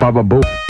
Baba Boo.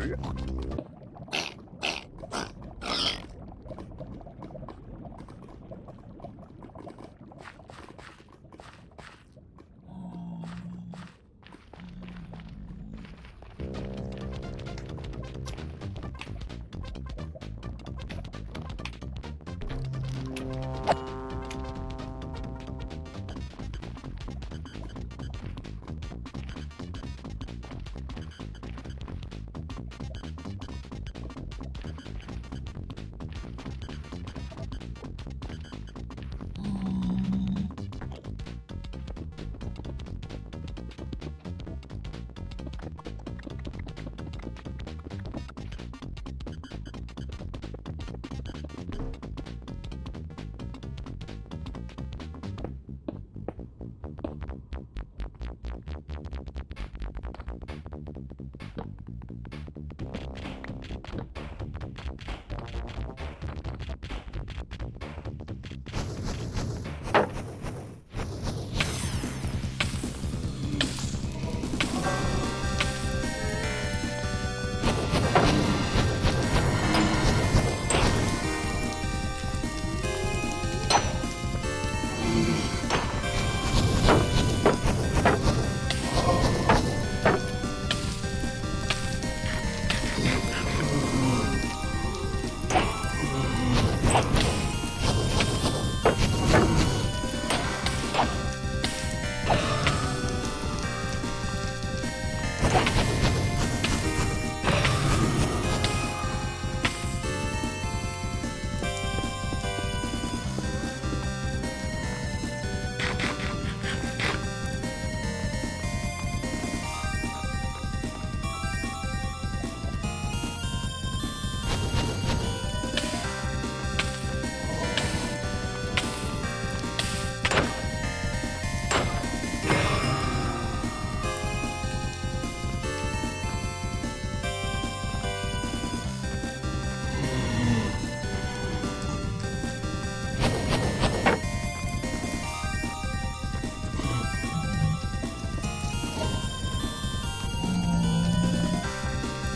Yeah.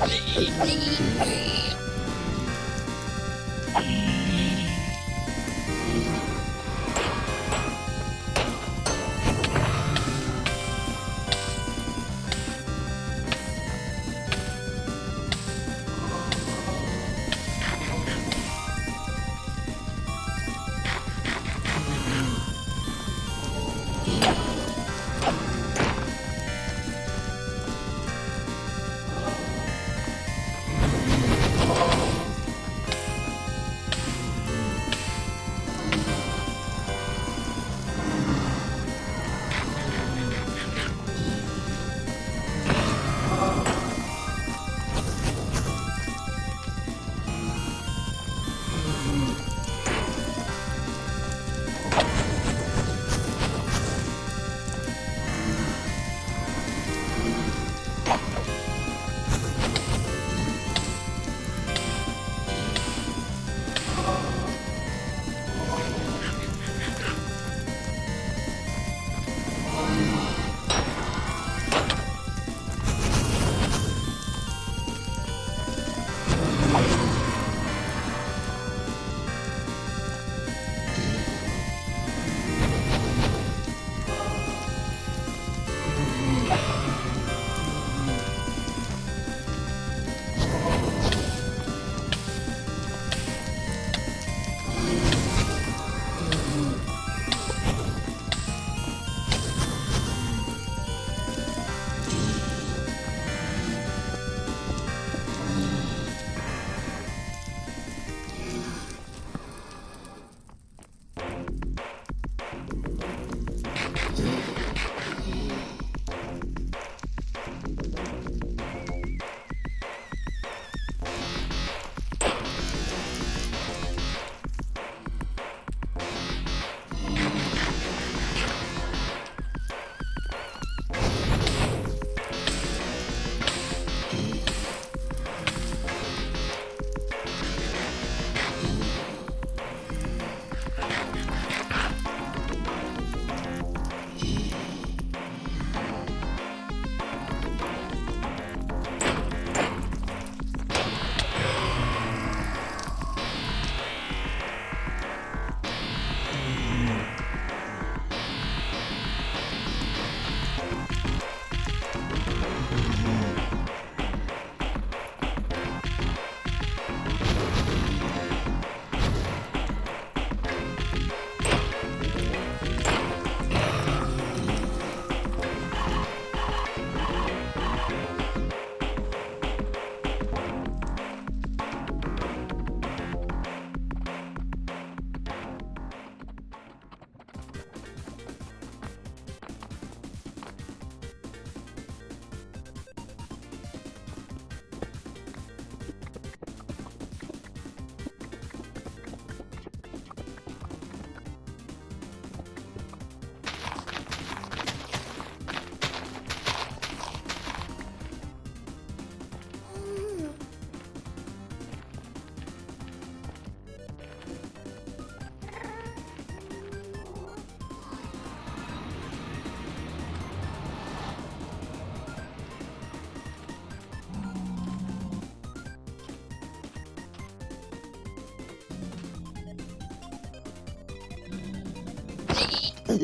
いいねいいね!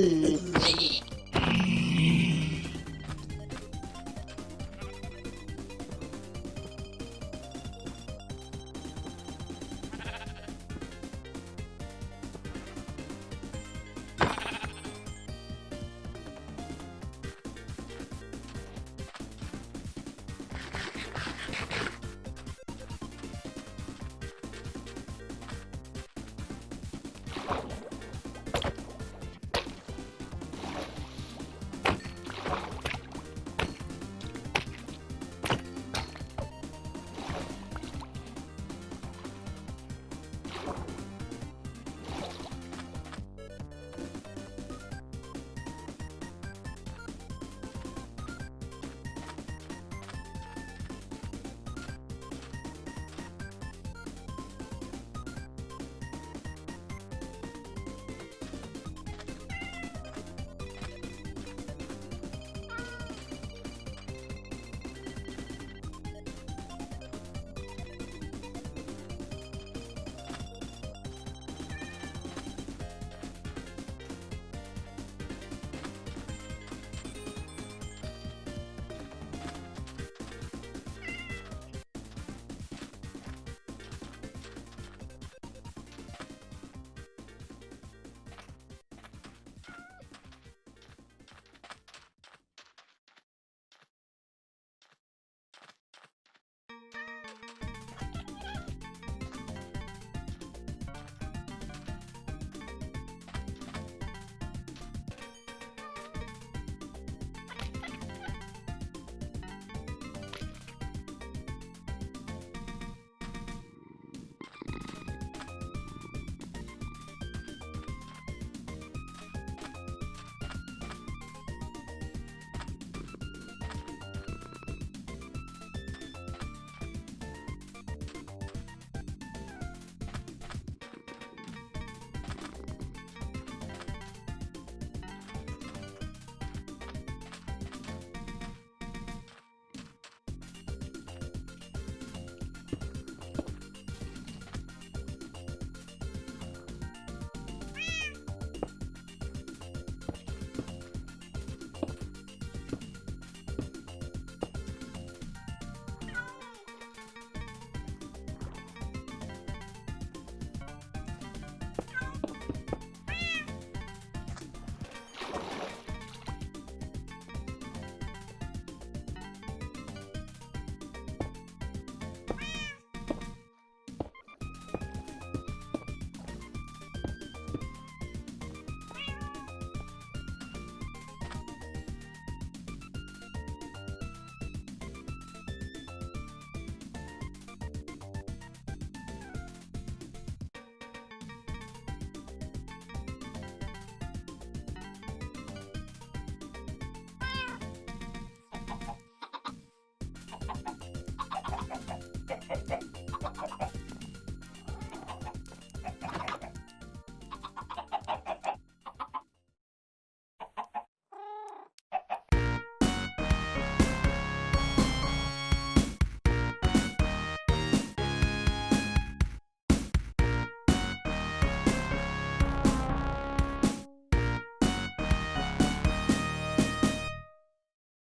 Hehehe